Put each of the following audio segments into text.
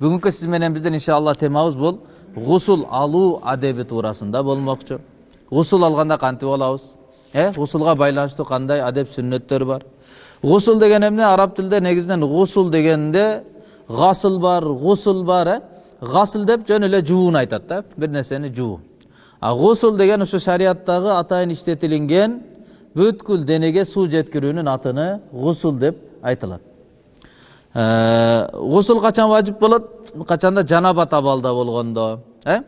бүгүнкү сиз менен биздин иншалла темабыз бул гусул алуу адеби туурасында болмокчу гусул алганда кантип алабыз э гусулга байланыштуу кандай адеп сүннөттөр бар гусул деген эмне араб тилинде негизинен гусул дегенде гасыл бар гусул бар э гасыл деп жөн эле жууну айтат да бир нерсени жуу а гусул деген ушу шариаттагы атайын иштетилинген бүткүл денеге суу жеткирүүнүн атыны гусул деп айтылат гусул качан важип болот? Качанда жанабат абалда болгондо э?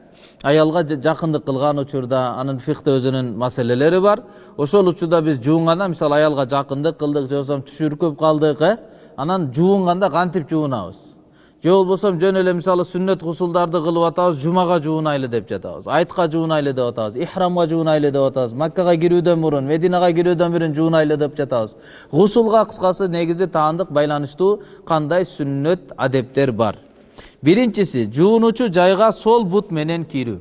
Аялга жакындык кылган учурда анын фихте өзүнүн маселелери бар. Ошол учурда биз жуунганда мисалы аялга жакындык кылдык же болбосо түшүркөп калдык э? Анан жуунганда кантип жуунабыз же болбосо жөн эле мисалы сүннөт гусулдарды кылып атабыз жумага жуунайлы деп жатабыз айтка жуунайлы деп атабыз ихрамга жуунайлы деп атабыз маккага кирүүдөн мурун мединага кирүүдөн мурун жуунайлы деп жатабыз. Гусулга кыскасы негизи таандык байланыштуу кандай сүннөт адептер бар? Биринчиси жуунуучу жайга сол бут менен кирүү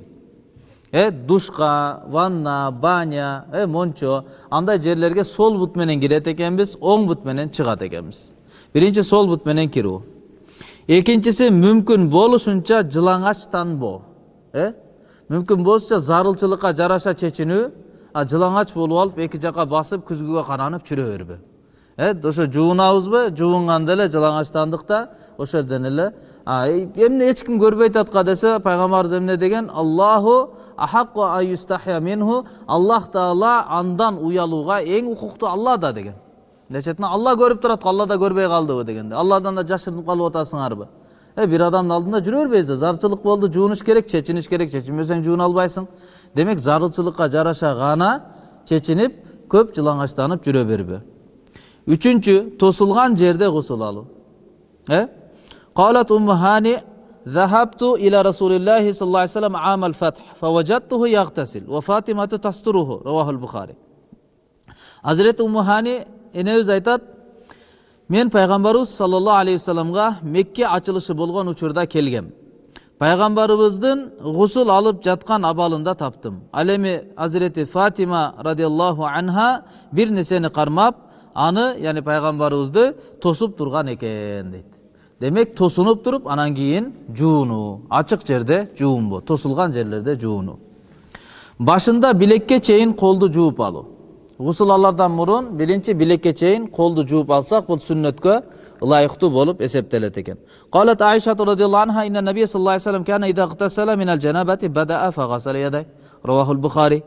э душка ванна баня э мончо андай жерлерге сол бут менен кирет экенбиз оң бут менен чыгат экенбиз биринчи сол бут менен кирүү экинчиси мүмкүн болушунча жылаңачтанбоо э мүмкүн болушунча зарылчылыкка жараша чечинүү а жылаңач болуп алып эки жака басып күзгүгө каранып жүрө бербөө э ошо жуунабызбы жуунганда эле жылаңачтандык да ошол жерден эле. Эмне эч ким көрбөйт атка десе пайгамбарыбыз эмне деген? Аллаху минху аллах таала андан уялууга эң укуктуу алла да деген дечет алла көрүп турат го алла да көрбөй калдыбы дегенде алладан да жашырынып калып атасыңарбы э бир адамдын алдында жүрө бербейбиз да зарылчылык болду жуунуш керек чечиниш керек чечинбесең жууна албайсың демек зарылчылыкка жараша гана чечинип көп жылаңачтанып жүрө бербөө үчүнчү тосулган жерде гусул алуу э قالت أم هاني ذهبت إلى رسول الله صلى الله عليه وسلم عام الفتح فوجدته يغتسل وفاطمة تستره رواه البخاري Hazreti Ummu Hani enemiz айтат мен пайгамбарыбыз саллаллаху алейхи вассаламга мекке ачылышы болгон учурда келгем пайгамбарыбыздын гусул алып жаткан абалында таптым ал эми азирети фатима радиаллаху анха бир нерсени кармап аны яғни пайгамбарыбызды тосуп турган экен дейт демек тосунуп туруп анан кийин жуунуу ачык жерде жуунбоо тосулган жерлерде жуунуу башында билекке чейин колду жууп алуу гусул алардан мурун биринчи билекке чейин колду жууп алсак бул сүннөткө ылайыктуу болуп эсептелет экен قالت عائشة رضي الله عنها إن النبي صلى الله عليه وسلم كان إذا اغتسل من الجنابة بدأ فغسل يديه رواه البخاري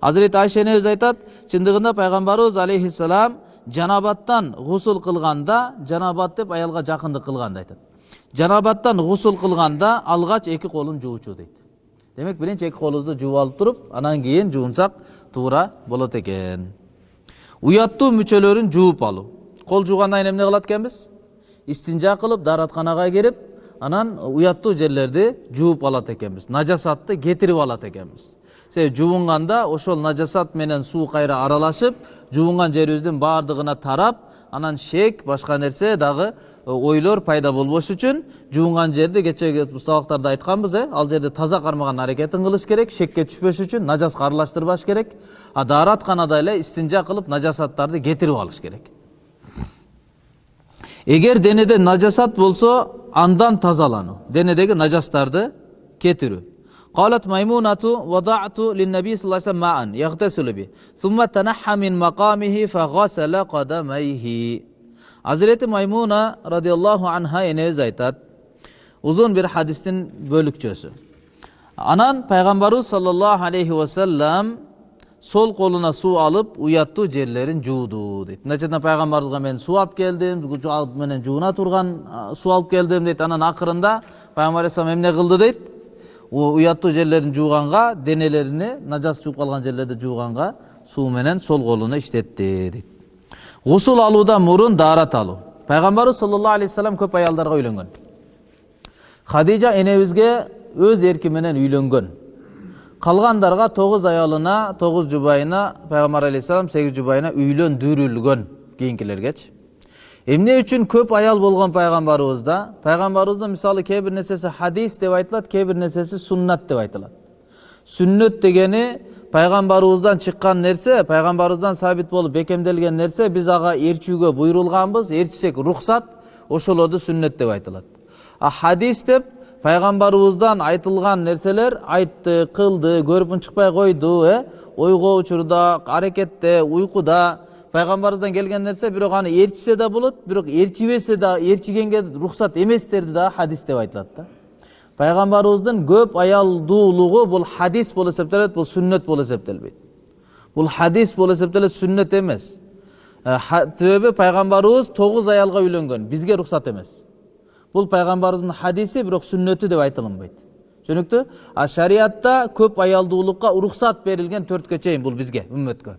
Hazreti Ayşe enemiz айтат чындыгында пайгамбарыбыз алейхиссалам жанабаттан гусул кылганда жанабат деп аялга жакындык кылганды айтат жанабаттан гусул кылганда алгач эки колун жуучу дейт демек биринчи эки колубузду жууп алып туруп анан кийин жуунсак туура болот экен уяттуу мүчөлөрүн жууп алуу кол жуугандан кийин эмне кылат экенбиз истинжа кылып дааратканага кирип анан уяттуу жерлерди жууп алат экенбиз нажасатты кетирип алат экенбиз себеби жуунганда ошол нажасат менен суу кайра аралашып жуунган жерибиздин баардыгына тарап анан шек башка нерсе дагы ойлор пайда болбош үчүн жуунган жерди кечеги сабактарда айтканбыз э ал жерди таза кармаган аракетин кылыш керек шекке түшпөш үчүн нажаска аралаштырбаш керек а дааратканада эле истинжа кылып нажасаттарды кетирип алыш керек эгер денеде нажасат болсо андан тазалануу денедеги нажастарды кетирүү قالت ميمونة وضعت للنبي صلى الله عليه وسلم ماء يغتسل به ثم تنحى من مقامه فغسل قدميه Hazreti Maymuna radıyallahu anha enemiz aytat uzun bir hadistin bölükçösü. Anan Peygamberimiz sallallahu aleyhi ve sellem sol koluna su alıp uyattı cerlerin juudu deydi. Neçeden Peygamberimizge men su alıp geldim, menen juuna turgan su alıp geldim deydi. Anan akırında Peygamber Aleyhisselam emne kıldı deydi. уяттуу жерлерин жууганга денелерини нажас жууп калган жерлерди жууганга суу менен сол колуна иштетти дейт гусул алуудан мурун даарат алуу пайгамбарыбыз саллаллаху алейхи вассалам көп аялдарга үйлөнгөн хадижа энебизге өз эрки менен үйлөнгөн калгандарга тогуз аялына тогуз жубайына пайгамбар алейхисалам сегиз жубайына үйлөндүрүлгөн кийинкилергечи эмне үчүн көп аял болгон пайгамбарыбызда пайгамбарыбыздын мисалы кээ бир нерсеси хадис деп айтылат кээ бир нерсеси суннат деп айтылат сүннөт дегени пайгамбарыбыздан чыккан нерсе пайгамбарыбыздан сабит болуп бекемделген нерсе биз ага ээрчүүгө буйрулганбыз ээрчисек рухсат ошолорду сүннөт деп айтылат а хадис деп пайгамбарыбыздан айтылган нерселер айтты кылды көрүп чыкпай койду э ойго учурда аракетте уйкуда пайгамбарыбыздан келген нерсе бирок аны ээрчисе да болот бирок ээрчибесе да ээрчигенге уруксат эместерди да хадис деп айтылат да пайгамбарыбыздын көп аялдуулугу бул хадис болуп эсептелет бул сүннөт болуп эсептелбейт бул хадис болуп эсептелет сүннөт эмес себеби пайгамбарыбыз тогуз аялга үйлөнгөн бизге уруксат эмес бул пайгамбарыбыздын хадиси бирок сүннөтү деп айтылынбайт түшүнүктүү а шариатта көп аялдуулукка уруксат берилген төрткө чейин бул бизге үммөткө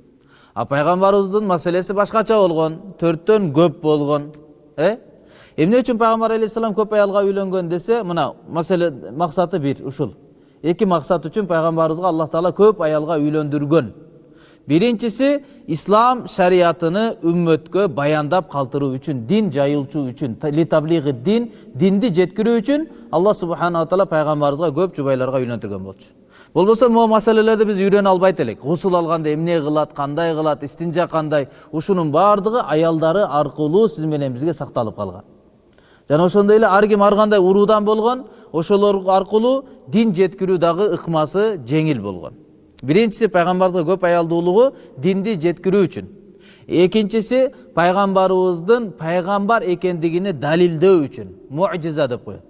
а пайгамбарыбыздын маселеси башкача болгон төрттөн көп болгон э эмне үчүн пайгамбар алейхисалам көп аялга үйлөнгөн десе мына маселе максаты бир ушул. Эки максат үчүн пайгамбарыбызга аллах таала көп аялга үйлөндүргөн биринчиси ислам шариятыны үммөткө баяндап калтыруу үчүн дин жайылчу үчүн литаблиги дин динди жеткирүү үчүн алла субханала таала пайгамбарыбызга көп жубайларга үйлөндүргөн болчу. Болбосо могу маселелерди биз үйрөнө албайт элек. Гусул алганда эмне кылат кандай кылат истинжа кандай ушунун баардыгы аялдары аркылуу сиз менен бизге сакталып калган. Жана ошондой эле ар ким ар кандай уруудан болгон ошолор аркылуу дин жеткирүү дагы ыкмасы жеңил болгон. Биринчиси пайгамбарыбызга көп аялдуулугу динди жеткирүү үчүн. Экинчиси пайгамбарыбыздын пайгамбар экендигини далилдөө үчүн мужиза деп коет.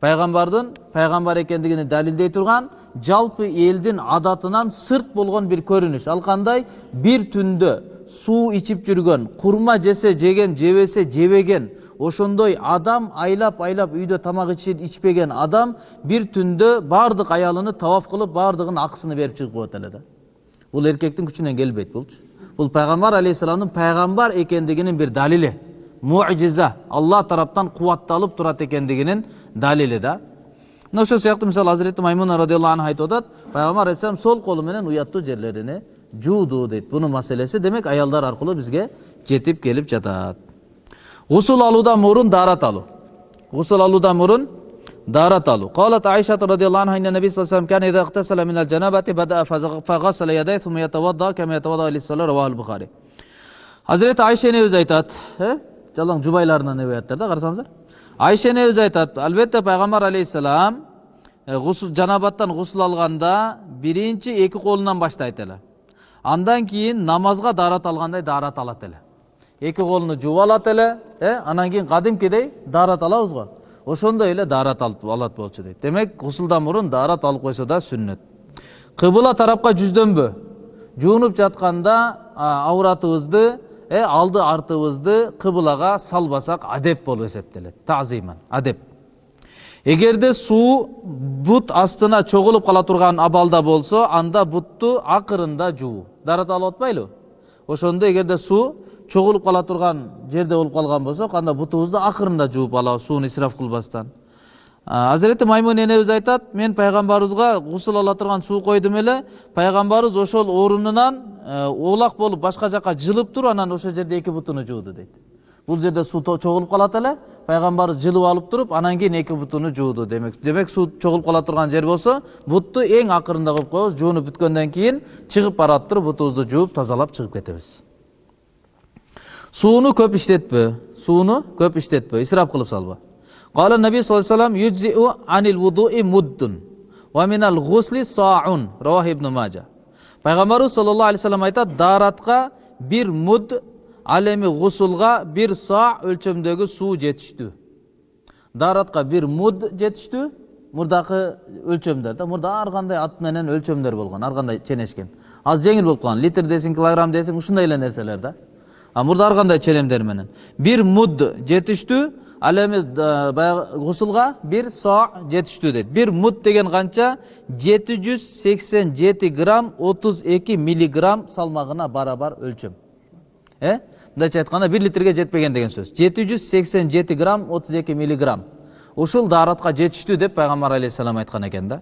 Пайгамбардын пайгамбар экендигини далилдей турган жалпы элдин адатынан сырт болгон бир көрүнүш. Ал кандай? Бир түндө суу ичип жүргөн курма жесе жеген жебесе жебеген ошондой адам айлап айлап үйдө тамак ичпеген адам бир түндө баардык аялыны таваф кылып баардыгынын акысын берип чыгып коет эле да бул эркектин күчүнөн келбейт булчу бул пайгамбар алейхисаламдын пайгамбар экендигинин бир далили. Мужиза алла тараптан кубатталып турат экендигинин далили да. Мына ошол сыяктуу мисалы азирети маймуна радиаллаху анха айтып атат пайгамбар алейхисалам сол колу менен уяттуу жерлерине жууду дейт бунун маселеси демек аялдар аркылуу бизге жетип келип жатат гусул алуудан мурун даарат алуу гусул алуудан мурун даарат алуу قالت عائشة رضي الله عنها أن النبي صلى الله عليه وسلم كان إذا اغتسل من الجنابة بدأ فغسل يديه ثم يتوضأ كما يتوضأ للصلاة رواه البخاري Hazreti Ayşe enemiz aytat. He? Жалаң жубайларынан риwayаттар да карасаңыздар. Айша энебиз айтат, албетте пайгамбар алейхисалам гусул жанабаттан гусул алганда биринчи эки колунан баштайт эле. Андан кийин намазга даарат алгандай даарат алат эле. Эки колуну жууп алат эле, э, анан кийин кадимкидей даарат алабыз го. Ошондой эле даарат алат болчу дейт. Демек, гусулдан мурун даарат алып койсо да сүннөт. Кыбыла тарапка жүздөнбө. Жуунуп жатканда ауратыбызды алды артыбызды кыбылага салбасак адеп болуп эсептелет тазиман адеп эгерде суу бут астына чогулуп кала турган абалда болсо анда бутту акырында жуу. Дарат алып атпайлыбы ошондо эгерде суу чогулуп кала турган жерде болуп калган болсок анда бутубузду акырында жууп алабыз сууну исраф кылбастан. Азирети маймун энебиз айтат мен пайгамбарыбызга гусул ала турган суу койдум эле пайгамбарыбыз ошол орунунан оолак болуп башка жака жылып туруп анан ошол жерде эки бутуну жууду дейт бул жерде суу чогулуп калат эле пайгамбарыбыз жылып алып туруп анан кийин эки бутуну жууду демек демек суу чогулуп кала турган жер болсо бутту эң акырында коюп коебуз жуунуп бүткөндөн кийин чыгып барат туруп бутубузду жууп тазалап чыгып кетебиз сууну көп иштетпө сууну көп иштетпө исраф кылып салба قال النبي صلى الله عليه وسلم يجزئ عن الوضوء مد ومن الغسل صاع رواه ابن ماجه пайғамбарыбыз саллаллаху алейхи вассалам айтады дааратқа бир муд ал эми гусулга бир са өлчөмдөгү суу жетиштүү. Дааратка бир муд жетиштүү. Мурдакы өлчөмдөр да. Мурда ар кандай ат менен өлчөмдөр болгон ар кандай ченешкен. Азыр жеңил болуп калган литр десең килограмм десең ушундай эле нерселер да. А мурда ар кандай челемдер менен. Бир муд жетиштүү ал эми баягы гусулга бир со жетиштүү дейт. Бир мут деген канча жети жүз сексен жети грамм отуз эки миллиграмм салмагына барабар өлчөм. Э мындайча айтканда бир литрге жетпеген деген сөз жети жүз сексен жети грамм отуз эки миллиграмм ушул дааратка жетиштүү деп пайгамбар алейхисалам айткан экен да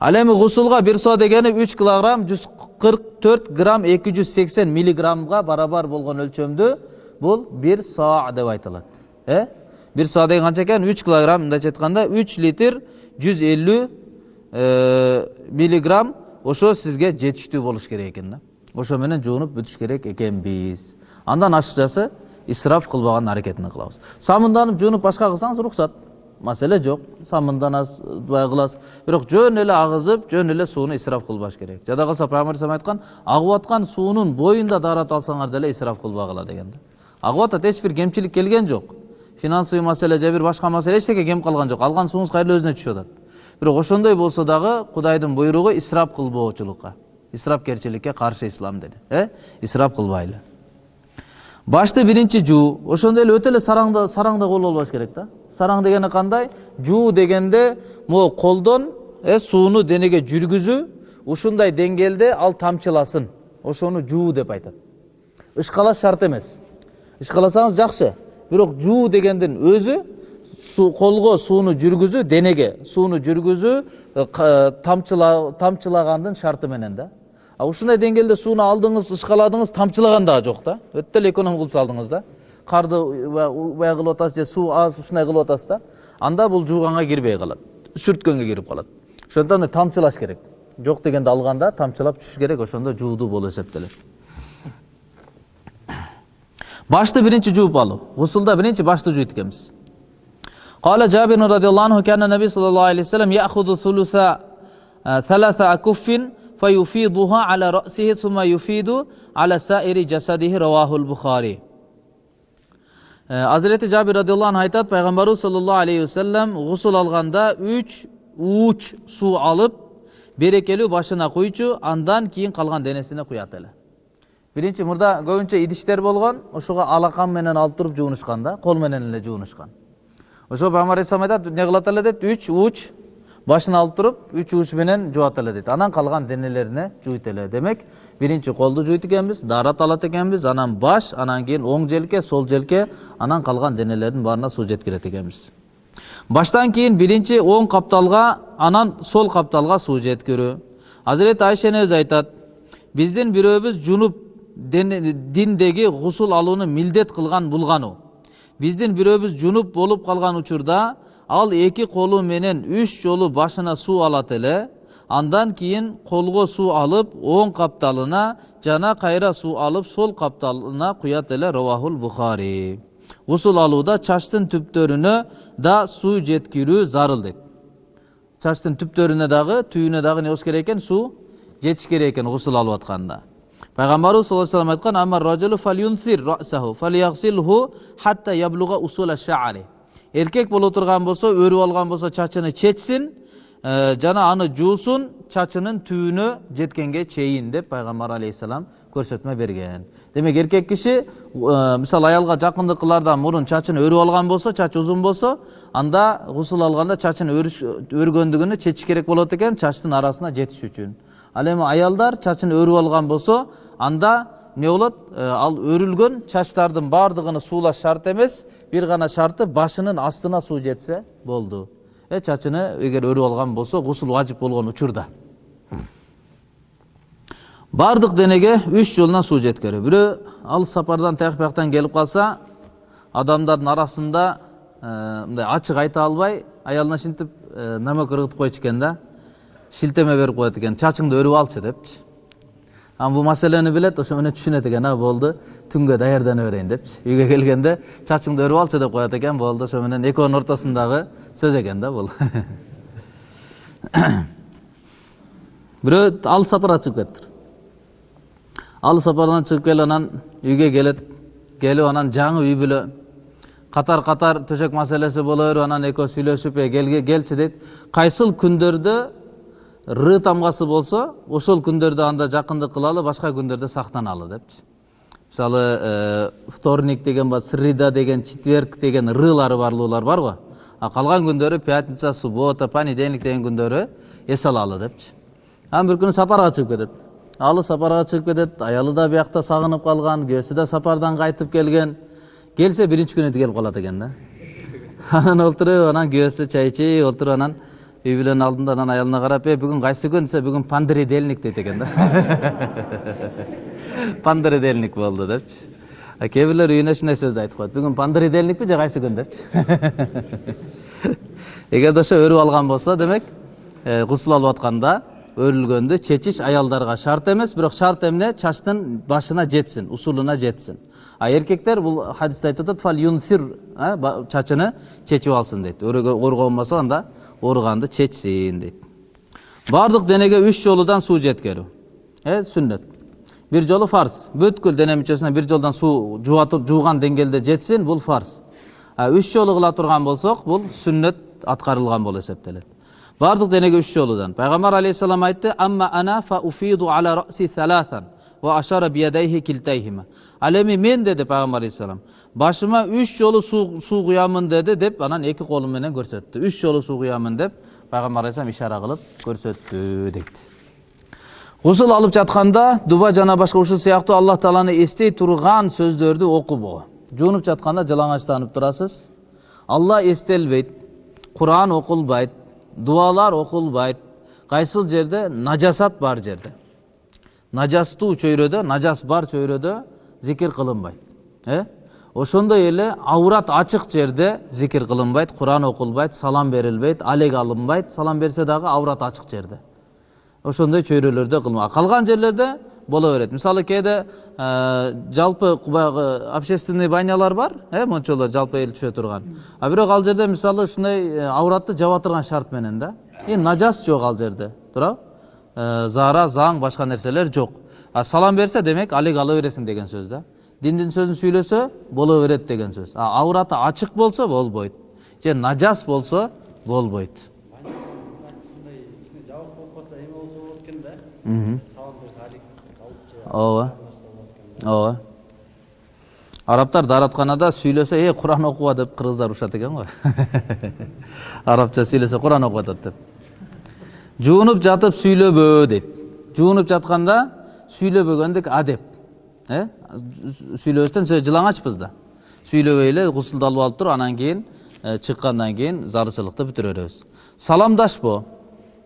ал эми гусулга бир со дегени үч килограмм жүз кырк төрт грамм эки жүз сексен миллиграммга барабар болгон өлчөмдү бул бир со деп айтылат э бир саа деген канча экен үч килограмм мындайча айтканда үч литр жүз элүү миллиграмм ошо сизге жетиштүү болуш керек экен да ошо менен жуунуп бүтүш керек экенбиз андан ашыкчасы исраф кылбаган аракетин кылабыз. Самынданып жуунуп башка кылсаңыз уруксат маселе жок. Самынданасыз бай кыласыз. Бирок жөн эле агызып жөн эле сууну исраф кылбаш керек. Жада калса пайгамбар алейхисалам айткан агып аткан суунун боюнда даарат алсаңар деле исраф кылбагыла деген да агып атат эч бир кемчилик келген жок. Финансовый маселе же бир башка маселе эчтеке кем калган жок. Алган сууңуз кайра эле өзүнө түшүп атат. Бирок ошондой болсо дагы кудайдын буйругу исраф кылбоочулукка исрафкерчиликке каршы ислам деди э? Исраф кылбайлы. Башты биринчи жуу ошондой эле өтө эле сараңда сараң да колго болбош керек да сараң дегени кандай жуу дегенде могу колдон сууну денеге жүргүзүү ушундай деңгээлде ал тамчыласын ошону жуу деп айтат ышкалаш шарт эмес ышкаласаңыз жакшы бирок жуу дегендин өзү колго сууну жүргүзүү денеге сууну жүргүзүү тамчылагандын шарты менен да а ушундай деңгээлде сууну алдыңыз ышкаладыңыз тамчылаган дагы жок да өтө эле эконом кылып салдыңыз да карды убай кылып атасыз же суу аз ушундай кылып атасыз да анда бул жууганга кирбей калат сүрткөнгө кирип калат ошондуктан да тамчылаш керек жок дегенде алганда тамчылап түшүш керек ошондо жуудуу болуп эсептелет башты биринчи жууп алуу гусулда биринчи башты жуйт экенбиз قال جابر رضي الله عنه كان النبي صلى الله عليه وسلم يأخذ ثلث آه، ثلاث أكف فيفيضها على رأسه ثم يفيض على سائر جسده رواه البخاري азирети жабир радиаллаху анху айтат пайгамбарыбыз саллаллаху алейхи вассалам гусул алганда үч ууч суу алып берекелүү башына куйчу андан кийин калган денесине куят эле биринчи мурда көбүнчө идиштер болгон ошого алакан менен алып туруп жуунушкан да кол менен эле жуунушкан ошо пайгамбар алейхисалам айтат эмне кылат эле дейт үч ууч башына алып туруп үч ууч менен жуат эле дейт анан калган денелерине жуйт эле демек биринчи колду жуйт экенбиз даарат алат экенбиз анан баш анан кийин оң желке сол желке анан калган денелердин баарына суу жеткирет экенбиз баштан кийин биринчи оң капталга анан сол капталга суу жеткирүү азирети айша энебиз айтат биздин бирөөбүз жунуп диндеги гусул алууну милдет кылган булгану биздин бирөөбүз жунуп болуп калган учурда ал эки колу менен үч жолу башына суу алат эле андан кийин колго суу алып оң капталына жана кайра суу алып сол капталына куят эле ровахул бухари. Гусул алууда чачтын түптөрүнө да суу жеткирүү зарыл дейт чачтын түптөрүнө дагы түйүнө дагы не болуш керек экен? Суу жетиш керек экен гусул алып атканда. Пайгамбарыбыз саллаллаху алейхи вассалам айткан эркек боло турган болсо өрүп алган болсо чачыны чечсин жана аны жуусун чачынын түбүнө жеткенге чейин деп пайгамбар алейхисалам көрсөтмө берген демек эркек киши мисалы аялга жакындык кылаардан мурун чачын өрүп алган болсо чачы узун болсо анда гусул алганда чачын өрүш өргөндүгүнү чечиш керек болот экен чачтын арасына жетиш үчүн ал эми аялдар чачын өрүп алган болсо анда эмне болот ал өрүлгөн чачтардын баардыгыны суулаш шарт эмес бир гана шарты башынын астына суу жетсе болду э чачыны эгер өрүп алган болсо гусул важип болгон учурда баардык денеге үч жолунан суу жеткирүү бирөө алыс сапардан тияк бияктан келип калса адамдардын арасында мындай ачык айта албай аялына шинтип э, намек ыргытып койчу экен да шилтеме берип коет экен чачыңды өрүп алчы депчи анан бул маселени билет ошо менен түшүнөт экен а болду түнгө даярдана берейин депчи үйгө келгенде чачыңды өрүп алчы деп коет экен болду ошо менен экөөнүн ортосундагы сөз экен да бул бирөө алыс сапарга чыгып кетиптир алыс сапардан чыгып келип анан үйгө келет келип анан жаңы үй бүлө катар катар төшөк маселеси боло берип анан экөө сүйлөшүп «Эй, келге- келчи дейт кайсыл күндөрдө ры тамгасы болсо ошол күндөрдө анда жакындык кылалы башка күндөрдө сактаналы депчи мисалы вторник деген бар среда деген четверг деген рылары барлуулар бар го а калган күндөрү пятница суббота понедельник деген күндөрү эс алалы депчи анан бир күнү сапарга чыгып кетет алы сапарга чыгып кетет аялы да биякта сагынып калган күйөөсү да сапардан кайтып келген келсе биринчи күнү келип калат экен да анан отуруп анан күйөөсү чай ичип отуруп анан үй бүлөнүн алдында анан аялына карап э бүгүн кайсы күн десе бүгүн пандеридельник дейт экен да пандеридельник болду депчи а кээ бирлер үйүнө ушундай сөздү айтып коет бүгүн пандеридельникпи же кайсы күн депчи эгерде ошо өрүп алган болсо демек гусул алып атканда өрүлгөндү чечиш аялдарга шарт эмес бирок шарт эмне чачтын башына жетсин усулуна жетсин а эркектер бул хадисте айтып атат фал юнсир ба- чачыны чечип алсын дейт ооруган болсо анда ооруганды чечсин дейт баардык денеге үч жолудан суу жеткирүү э сүннөт бир жолу фарз бүткүл дене мүчөсүнө бир жолдон суу жуатып жууган деңгээлде жетсин бул фарз үч жолу кыла турган болсок бул сүннөт аткарылган болуп эсептелет баардык денеге үч жолудан пайгамбар алейхисалам айтты амма ана фа уфиду ала раси ал эми мен деди пайгамбар алейхисалам башыма үч жолу суу куямын деди деп анан эки колу менен көрсөттү үч жолу суу куямын деп пайгамбар алейхисалам ишара кылып көрсөттү дейт гусул алып жатканда дуба жана башка ушул сыяктуу аллах тааланы эстей турган сөздөрдү окубоо жуунуп жатканда жалаңачтанып турасыз алла эстелбейт куран окулбайт дуалар окулбайт кайсыл жерде нажасат бар жерде нажастуу чөйрөдө нажас бар чөйрөдө зикир кылынбайт э ошондой эле аурат ачык жерде зикир кылынбайт куран окулбайт салам берилбейт алек алынбайт салам берсе дагы аурат ачык жерде ошондой чөйрөлөрдө кылма калган жерлерде боло берет мисалы кээде жалпы баягы общественный банялар бар э мончолор жалпы эл түшө турган а бирок ал жерде мисалы ушундай ауратты жаба турган шарт менен да и нажас жок ал жерде туурабы Заара заң башка нерселер жок а салам берсе демек алек ала бересиң деген сөз да диндин сөзүн сүйлөсө боло берет деген сөз а аураты ачык болсо болбойт же нажас болсо болбойт ооба ооба арабтар дааратканада сүйлөсө э куран окуба деп кыргыздар урушат экен го арабча сүйлөсө куран окуп атат деп жуунуп жатып сүйлөбө дейт жуунуп жатканда сүйлөбөгөндүк адеп э сүйлөбөстөн жылаңачпыз да сүйлөбөй эле гусулду алып туруп анан кийин чыккандан кийин зарычылыкты бүтүрө беребиз саламдашпоо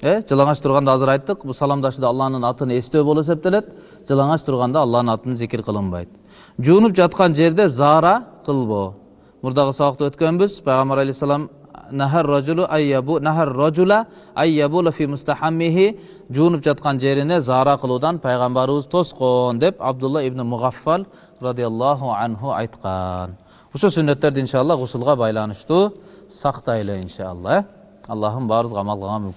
э жылаңач турганда азыр айттык бул саламдашууда алланын атын эстөө болуп эсептелет жылаңач турганда алланын атын зикир кылынбайт жуунуп жаткан жерде заара кылбоо мурдагы сабакта өткөнбүз пайгамбар алейхисалам нахар ражулу айябу нахар ражула айябула фи мустахаммихи жуунуп жаткан жерине заара кылуудан пайгамбарыбыз тоскон деп абдулла ибн мугаффал радиаллаху анху айткан ушул сүннөттөрдү иншалла гусулга байланыштуу сактайлы иншалла аллахым баарыбызга амал кылганга